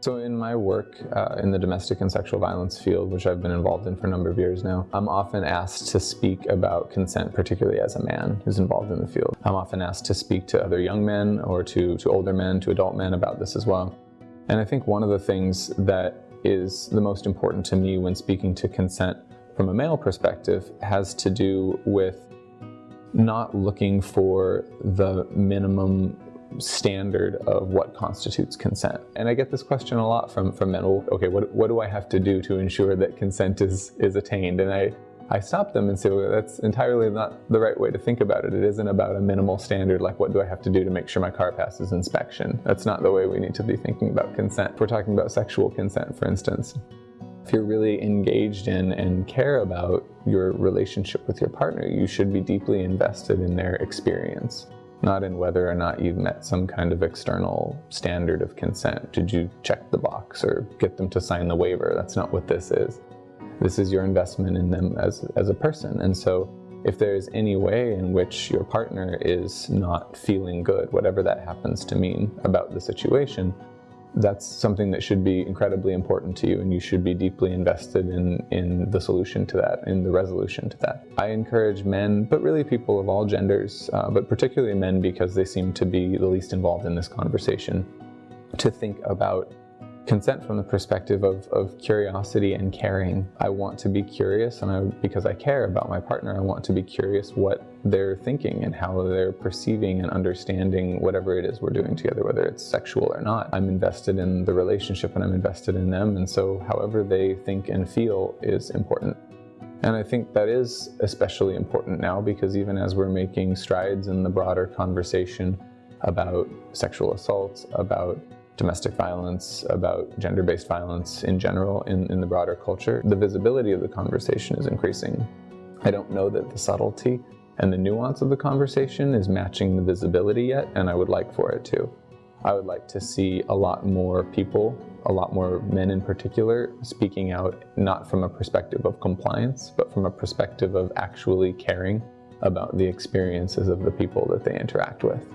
So in my work uh, in the domestic and sexual violence field, which I've been involved in for a number of years now, I'm often asked to speak about consent, particularly as a man who's involved in the field. I'm often asked to speak to other young men or to, to older men, to adult men about this as well. And I think one of the things that is the most important to me when speaking to consent from a male perspective has to do with not looking for the minimum standard of what constitutes consent. And I get this question a lot from, from men, well, okay, what, what do I have to do to ensure that consent is, is attained? And I, I stop them and say, well, that's entirely not the right way to think about it. It isn't about a minimal standard, like what do I have to do to make sure my car passes inspection? That's not the way we need to be thinking about consent. If we're talking about sexual consent, for instance. If you're really engaged in and care about your relationship with your partner, you should be deeply invested in their experience not in whether or not you've met some kind of external standard of consent. Did you check the box or get them to sign the waiver? That's not what this is. This is your investment in them as, as a person. And so if there's any way in which your partner is not feeling good, whatever that happens to mean about the situation, that's something that should be incredibly important to you and you should be deeply invested in, in the solution to that, in the resolution to that. I encourage men, but really people of all genders, uh, but particularly men because they seem to be the least involved in this conversation, to think about consent from the perspective of, of curiosity and caring. I want to be curious and I, because I care about my partner, I want to be curious what they're thinking and how they're perceiving and understanding whatever it is we're doing together, whether it's sexual or not. I'm invested in the relationship and I'm invested in them and so however they think and feel is important. And I think that is especially important now because even as we're making strides in the broader conversation about sexual assault, about domestic violence, about gender-based violence in general in, in the broader culture, the visibility of the conversation is increasing. I don't know that the subtlety and the nuance of the conversation is matching the visibility yet, and I would like for it to. I would like to see a lot more people, a lot more men in particular, speaking out not from a perspective of compliance, but from a perspective of actually caring about the experiences of the people that they interact with.